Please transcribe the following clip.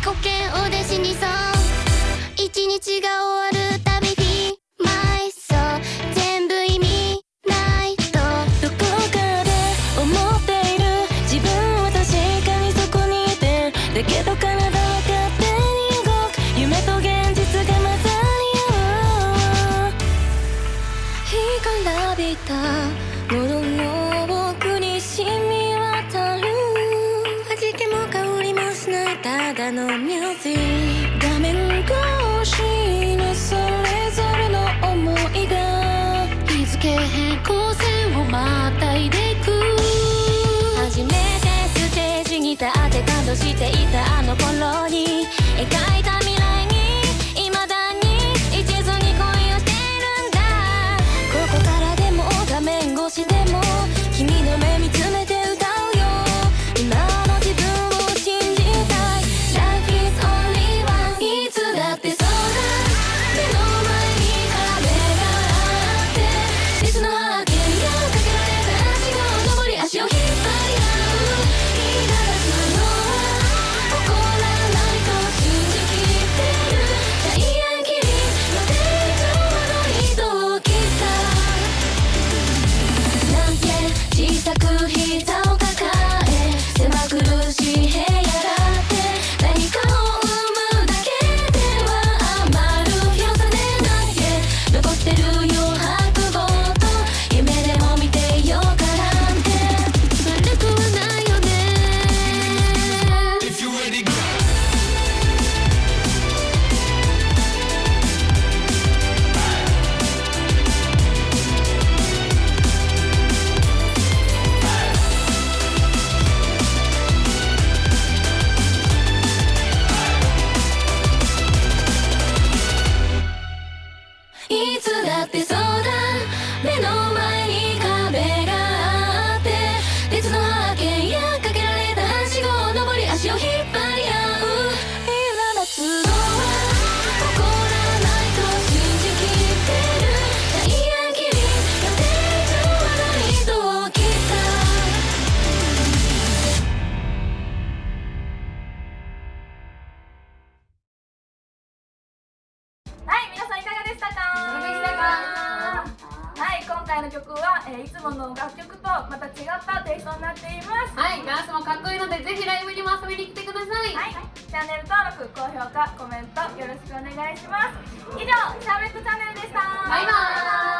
己嫌お弟子にさ一日が終わるのミュージッ画面越しのそれぞれの思いが日付変更線をまたいでいく。初めてステージに立って感動していたあの頃に描いて回の曲は、えー、いつもの楽曲とまた違ったテイストになっています。はいガースもかっこいいのでぜひライブにも遊びに来てください、はい、はい、チャンネル登録高評価コメントよろしくお願いします。以上シャーベットチャンネルでした。バイバーイ。